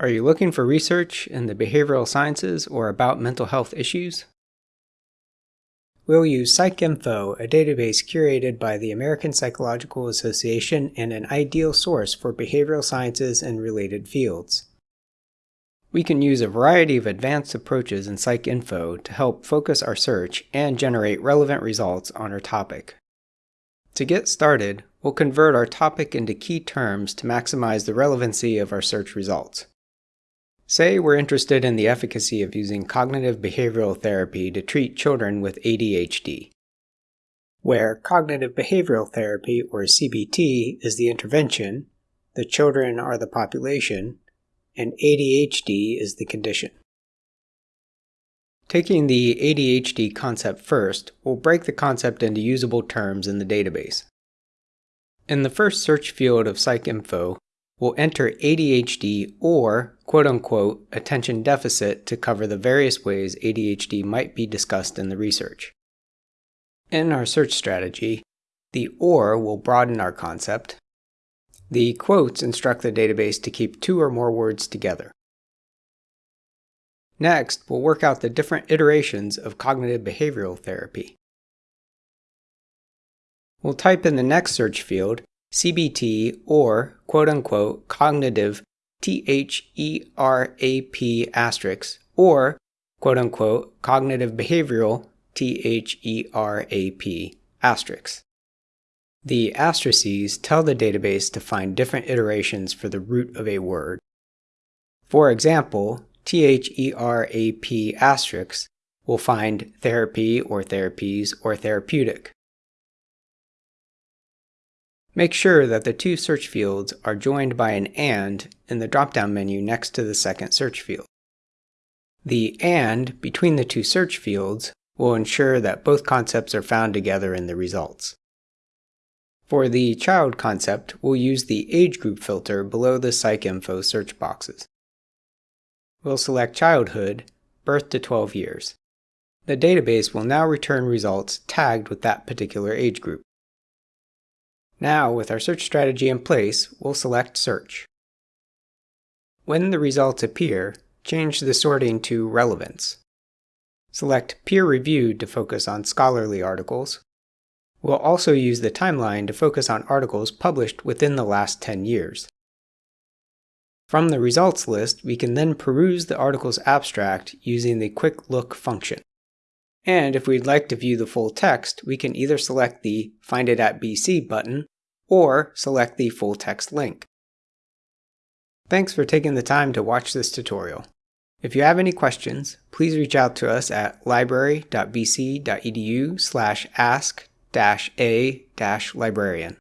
Are you looking for research in the behavioral sciences or about mental health issues? We'll use PsycInfo, a database curated by the American Psychological Association and an ideal source for behavioral sciences and related fields. We can use a variety of advanced approaches in PsycInfo to help focus our search and generate relevant results on our topic. To get started, we'll convert our topic into key terms to maximize the relevancy of our search results. Say we're interested in the efficacy of using cognitive behavioral therapy to treat children with ADHD, where cognitive behavioral therapy, or CBT, is the intervention, the children are the population, and ADHD is the condition. Taking the ADHD concept first, we'll break the concept into usable terms in the database. In the first search field of PsycInfo, we'll enter ADHD or quote-unquote attention deficit to cover the various ways ADHD might be discussed in the research. In our search strategy, the OR will broaden our concept. The quotes instruct the database to keep two or more words together. Next, we'll work out the different iterations of cognitive behavioral therapy. We'll type in the next search field CBT or quote unquote cognitive THERAP asterisk or quote unquote cognitive behavioral THERAP asterisk. The asterisks tell the database to find different iterations for the root of a word. For example, THERAP asterisk will find therapy or therapies or therapeutic. Make sure that the two search fields are joined by an AND in the drop-down menu next to the second search field. The AND between the two search fields will ensure that both concepts are found together in the results. For the child concept, we'll use the age group filter below the PsycInfo search boxes. We'll select childhood, birth to 12 years. The database will now return results tagged with that particular age group. Now, with our search strategy in place, we'll select Search. When the results appear, change the sorting to Relevance. Select Peer Reviewed to focus on scholarly articles. We'll also use the timeline to focus on articles published within the last 10 years. From the results list, we can then peruse the article's abstract using the Quick Look function. And if we'd like to view the full text, we can either select the Find it at BC button or select the full text link. Thanks for taking the time to watch this tutorial. If you have any questions, please reach out to us at library.bc.edu slash ask-a-librarian.